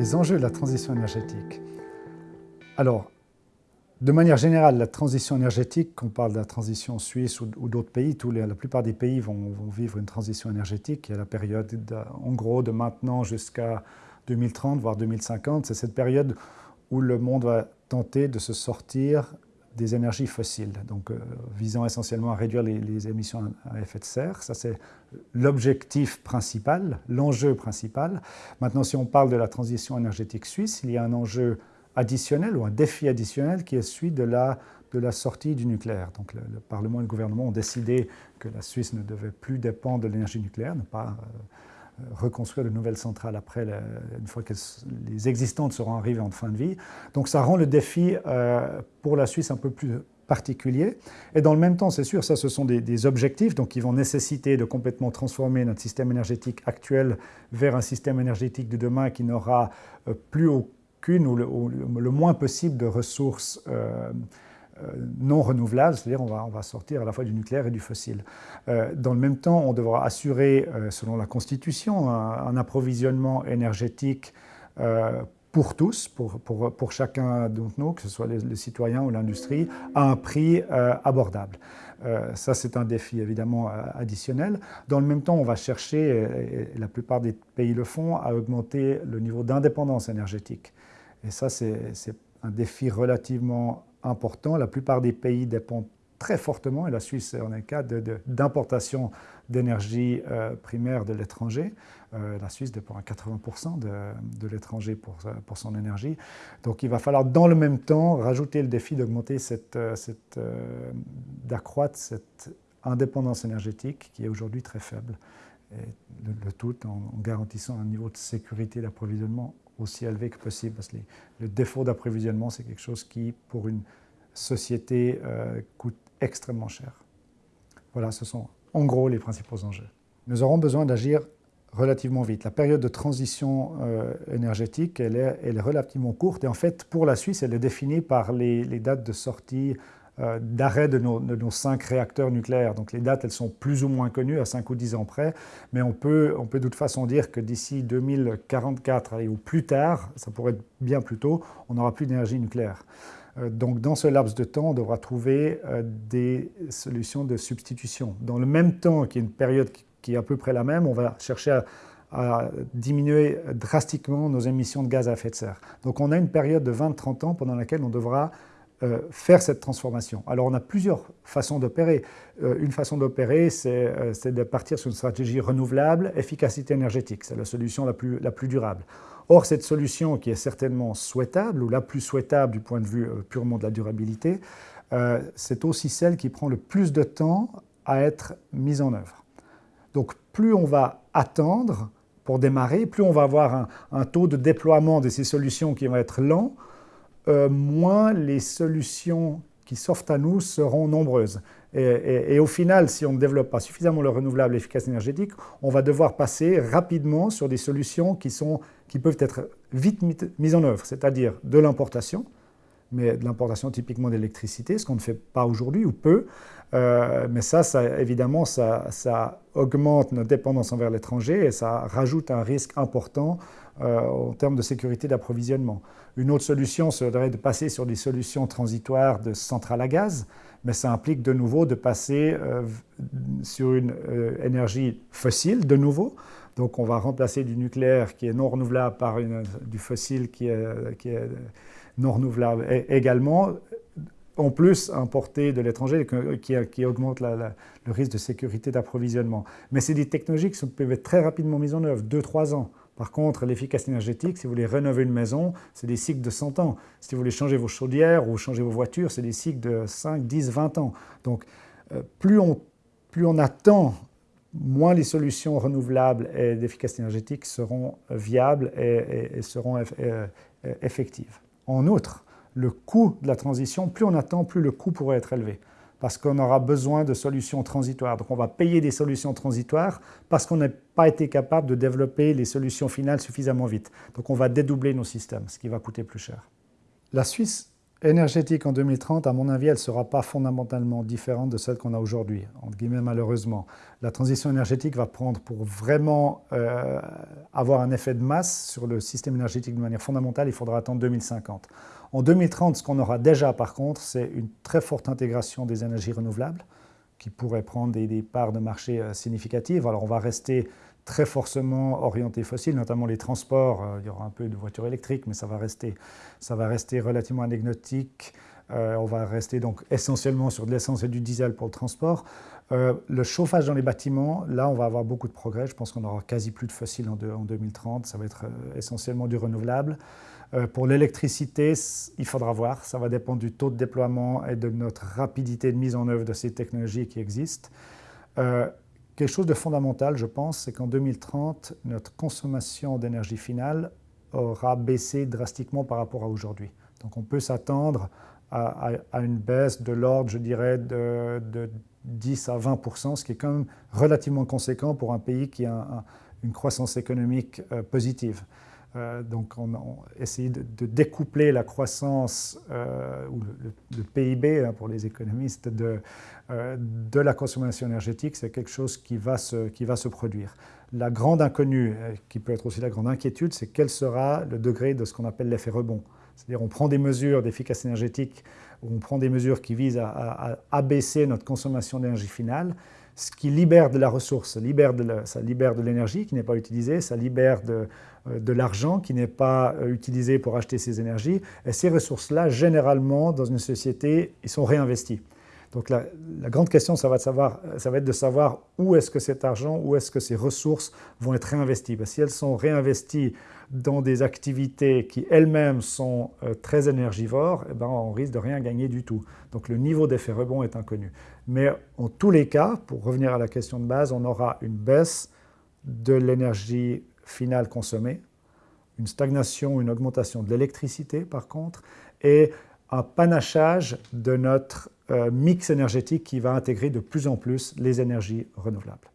les enjeux de la transition énergétique. Alors, de manière générale, la transition énergétique, qu'on parle de la transition suisse ou, d'autres pays, tous la plupart des pays vont, vivre une transition énergétique. Il y a la période, en gros, de maintenant jusqu'à 2030, voire 2050. C'est cette période où le monde va tenter de se sortir des énergies fossiles, donc euh, visant essentiellement à réduire les, émissions à effet de serre. Ça, c'est l'objectif principal, l'enjeu principal. Maintenant, si on parle de la transition énergétique suisse, il y a un enjeu additionnel ou un défi additionnel qui est celui de la, sortie du nucléaire. Donc, le, Parlement et le gouvernement ont décidé que la Suisse ne devait plus dépendre de l'énergie nucléaire, ne pas euh, reconstruire de nouvelles centrales après, une fois que les existantes seront arrivées en fin de vie. Donc ça rend le défi euh, pour la Suisse un peu plus particulier. Et dans le même temps, c'est sûr, ça ce sont des, objectifs donc qui vont nécessiter de complètement transformer notre système énergétique actuel vers un système énergétique de demain qui n'aura euh, plus aucune ou le, moins possible de ressources euh, non renouvelables, c'est-à-dire on va, on va sortir à la fois du nucléaire et du fossile. Euh, dans le même temps, on devra assurer, euh, selon la Constitution, un, approvisionnement énergétique pour tous, pour, pour, pour chacun d'entre nous, que ce soit les, citoyens ou l'industrie, à un prix abordable. ça, c'est un défi évidemment additionnel. Dans le même temps, on va chercher, et, la plupart des pays le font, à augmenter le niveau d'indépendance énergétique. Et ça, c'est un défi relativement important. La plupart des pays dépendent très fortement, et la Suisse en est un cas, d'importation d'énergie euh, primaire de l'étranger. Euh, la Suisse dépend à 80% de, l'étranger pour, pour, son énergie. Donc il va falloir dans le même temps rajouter le défi d'augmenter cette, euh, d'accroître cette indépendance énergétique qui est aujourd'hui très faible. Et le, tout en, garantissant un niveau de sécurité d'approvisionnement aussi élevé que possible, parce que le défaut d'approvisionnement, c'est quelque chose qui, pour une société, euh, coûte extrêmement cher. Voilà, ce sont en gros les principaux enjeux. Nous aurons besoin d'agir relativement vite. La période de transition euh, énergétique, elle est, relativement courte, et en fait, pour la Suisse, elle est définie par les, dates de sortie d'arrêt de nos, cinq réacteurs nucléaires. Donc les dates, elles sont plus ou moins connues à 5 ou 10 ans près, mais on peut, on peut de toute façon dire que d'ici 2044 ou plus tard, ça pourrait être bien plus tôt, on n'aura plus d'énergie nucléaire. Euh, donc dans ce laps de temps, on devra trouver euh, des solutions de substitution. Dans le même temps, qui est une période qui est à peu près la même, on va chercher à diminuer drastiquement nos émissions de gaz à effet de serre. Donc on a une période de 20-30 ans pendant laquelle on devra euh, faire cette transformation. Alors on a plusieurs façons d'opérer. Euh, une façon d'opérer, euh, c'est de partir sur une stratégie renouvelable, efficacité énergétique. C'est la solution la plus, durable. Or, cette solution qui est certainement souhaitable, ou la plus souhaitable du point de vue purement de la durabilité, c'est aussi celle qui prend le plus de temps à être mise en œuvre. Donc plus on va attendre pour démarrer, plus on va avoir un, un taux de déploiement de ces solutions qui va être lent, euh, moins les solutions qui s'offrent à nous seront nombreuses. Et, au final, si on ne développe pas suffisamment le renouvelable efficace énergétique, on va devoir passer rapidement sur des solutions qui, sont, qui peuvent être vite mises en œuvre, c'est-à-dire de l'importation, mais de l'importation typiquement d'électricité, ce qu'on ne fait pas aujourd'hui ou peu. Euh, mais ça, ça évidemment, ça, ça, augmente notre dépendance envers l'étranger et ça rajoute un risque important euh, en termes de sécurité d'approvisionnement. Une autre solution serait de passer sur des solutions transitoires de centrales à gaz, mais ça implique de nouveau de passer euh, sur une énergie fossile de nouveau. Donc on va remplacer du nucléaire qui est non renouvelable par du fossile qui est non renouvelables. Et également, en plus, importer de l'étranger qui, augmente le risque de sécurité d'approvisionnement. Mais c'est des technologies qui peuvent être très rapidement mises en œuvre, 2-3 ans. Par contre, l'efficacité énergétique, si vous voulez rénover une maison, c'est des cycles de 100 ans. Si vous voulez changer vos chaudières ou changer vos voitures, c'est des cycles de 5, 10, 20 ans. Donc, euh, plus, on, plus on attend, moins les solutions renouvelables et d'efficacité énergétique seront viables et, seront euh, effectives. En outre, le coût de la transition, plus on attend, plus le coût pourrait être élevé parce qu'on aura besoin de solutions transitoires. Donc on va payer des solutions transitoires parce qu'on n'a pas été capable de développer les solutions finales suffisamment vite. Donc on va dédoubler nos systèmes, ce qui va coûter plus cher. La Suisse énergétique en 2030, à mon avis, elle ne sera pas fondamentalement différente de celle qu'on a aujourd'hui, entre guillemets malheureusement. La transition énergétique va prendre pour vraiment euh, avoir un effet de masse sur le système énergétique de manière fondamentale, il faudra attendre 2050. En 2030, ce qu'on aura déjà par contre, c'est une très forte intégration des énergies renouvelables qui pourraient prendre des, des parts de marché euh, significatives. Alors on va rester très forcément orientés fossiles, notamment les transports. Euh, il y aura un peu de voitures électriques, mais ça va rester, ça va rester relativement anecdotique. Euh, on va rester donc essentiellement sur de l'essence et du diesel pour le transport. Euh, le chauffage dans les bâtiments, là, on va avoir beaucoup de progrès. Je pense qu'on aura quasi plus de fossiles en 2030. Ça va être essentiellement du renouvelable. pour l'électricité, il faudra voir. Ça va dépendre du taux de déploiement et de notre rapidité de mise en œuvre de ces technologies qui existent. Quelque chose de fondamental, je pense, c'est qu'en 2030, notre consommation d'énergie finale aura baissé drastiquement par rapport à aujourd'hui. Donc on peut s'attendre à, une baisse de l'ordre, je dirais, de, 10 à 20% ce qui est quand même relativement conséquent pour un pays qui a une croissance économique euh, positive. Euh, donc on, a essayé de, découpler la croissance, euh, ou le, PIB hein, pour les économistes, de, euh, de la consommation énergétique, c'est quelque chose qui va, se, qui va se produire. La grande inconnue, qui peut être aussi la grande inquiétude, c'est quel sera le degré de ce qu'on appelle l'effet rebond. C'est-à-dire on prend des mesures d'efficacité énergétique, on prend des mesures qui visent à abaisser notre consommation d'énergie finale, ce qui libère de la ressource, ça libère de l'énergie qui n'est pas utilisée, ça libère de, euh, de l'argent qui n'est pas euh, utilisé pour acheter ces énergies. Et ces ressources-là, généralement, dans une société, ils sont réinvestis. Donc la, grande question, ça va, de savoir, être de savoir où est-ce que cet argent, où est-ce que ces ressources vont être réinvesties. Si elles sont réinvesties dans des activités qui elles-mêmes sont euh, très énergivores, eh ben, on risque de rien gagner du tout. Donc le niveau d'effet rebond est inconnu. Mais en tous les cas, pour revenir à la question de base, on aura une baisse de l'énergie finale consommée, une stagnation, une augmentation de l'électricité par contre, et un panachage de notre euh, mix énergétique qui va intégrer de plus en plus les énergies renouvelables.